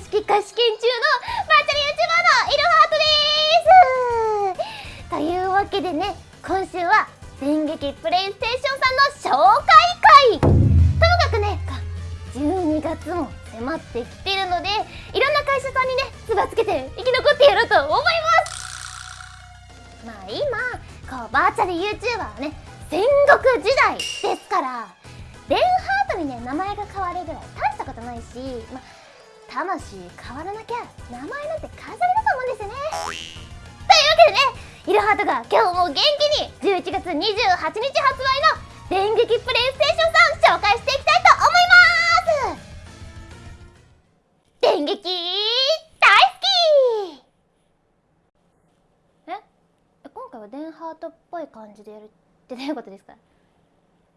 式貸し研中のバーチャル YouTuber のイルハートです。というわけでね今週は電撃プレイステーションさんの紹介会。ともかくね12月も迫ってきてるのでいろんな会社さんにねつばつけて生き残ってやろうと思います。まあ今こうバーチャル YouTuber はね戦国時代ですからレンハートにね名前が変わるぐらい大したことないし、まあ、魂変わらなきゃ名前なんて飾りだと思うんですよね。というわけでねイルハートが今日も元気に11月28日発売の電撃プレイステーションさん紹介していきたいと思います。電撃大好き。え？今回はデンハートっぽい感じでやるってどういうことですか？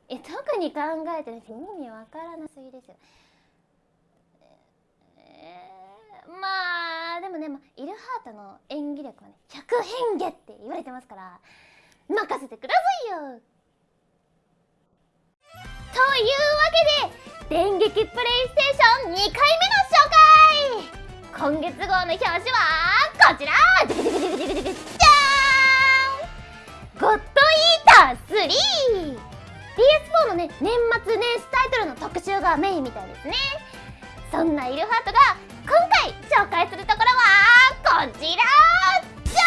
え特に考えてない。意味わからなすぎですよ、まあでもね、まあ、イルハートの演技力はね百変化って言われてますから任せてくださいよ。というわけで電撃プレイステーション2回目の紹介。今月号の表紙はこちら。じゃーん。ゴッドイーター 3PS4 のね年末年始タイトルの特集がメインみたいですね。そんなイルハートが今回紹介するところはこちらじゃ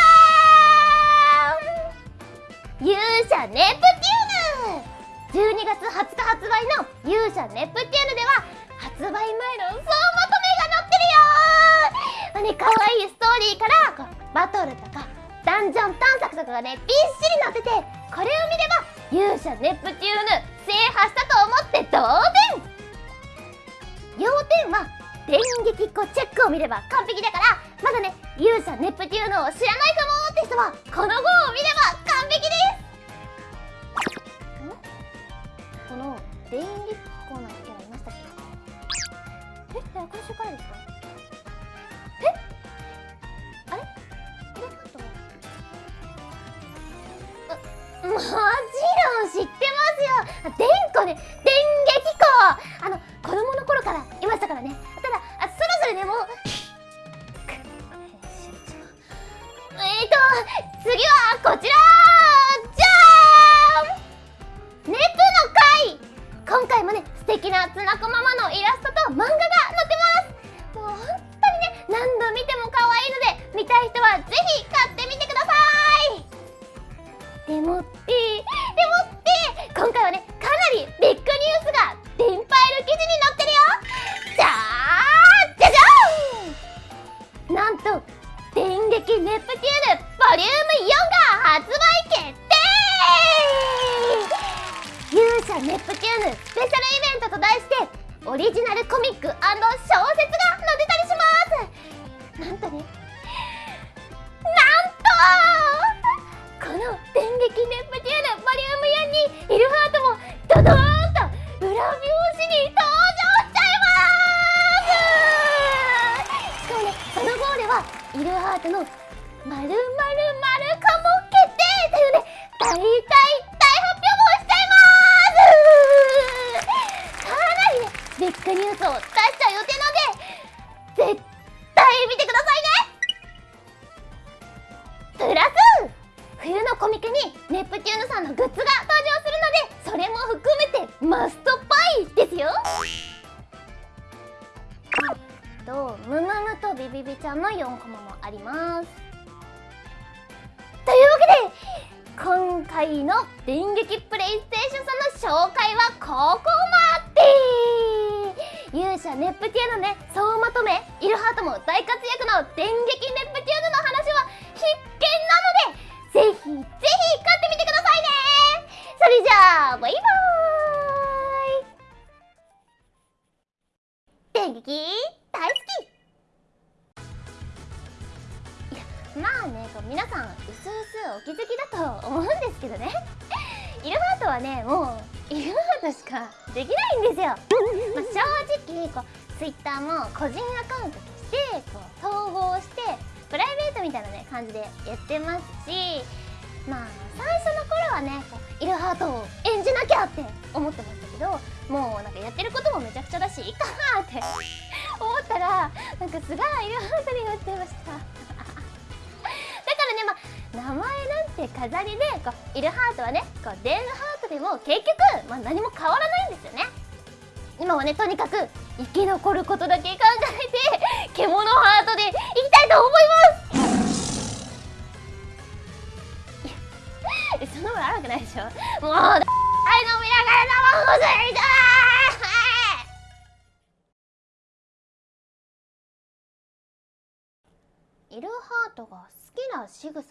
ーん勇者ネプテューヌ12月20日発売の勇者ネプテューヌでは発売前の総まとめが載ってるよー、ね、かわいいストーリーからバトルとかダンジョン探索とかがねびっしり載っててこれを見れば勇者ネプテューヌ制覇したと思って同点要点は電撃個チェックを見れば完璧だからまだね勇者ネプテューヌを知らないかもって人はこの号を見れば完璧です。この電撃コーナーキャラいましたっけえ今週からですか？え？あれ？イルハートもちろん知ってますよ。電子ね？次はこちら。じゃーん。熱の回。今回もね素敵なつなこママのイラストと漫画が載ってます。もう本当にね何度見ても可愛いので見たい人はぜひネプテューヌスペシャルイベントと題してオリジナルコミック小説が載ってたりします。なんとねなんとこの電撃ネプテューヌボリューム4にイルハートもドドーンと裏表紙に登場しちゃいますしかもねその号ではイルハートのまるまるまるかも決定というね大大大発表もしちゃいますかなりねッグニュースを出しちゃう予定なんで絶対見てくださいね。プラス冬のコミケにネプテューヌさんのグッズが登場するのでそれも含めてマストパイですよ。とムムムとビビビちゃんの4コマもあります。というわけで今回の電撃プレイステーションさんの紹介はここまで。勇者ネプテューヌね総まとめイルハートも大活躍の電撃ネプテューヌの話は必見なのでぜひぜひ買ってみてくださいねそれじゃあバイバーイ電撃大好きまあねこう皆さんうすうすお気づきだと思うんですけどねイルハートはねもうイルハートしかできないんですよ、まあ、正こう Twitter も個人アカウントとしてこう統合してプライベートみたいなね感じでやってますしまあ最初の頃はねこうイルハートを演じなきゃって思ってましたけどもうなんかやってることもめちゃくちゃだしいいかなって 思ったらなんかすごいイルハートになってました。だからねまあ名前なんて飾りでこうイルハートはねこうデンハートでも結局、まあ、何も変わらないんですよね。今はねとにかく生き残ることだけ考えて獣ハートでいきたいと思います。いやそんなことあるわけないでしょ。もうはい飲みながら生放送やりたいイルハートが好きな仕草。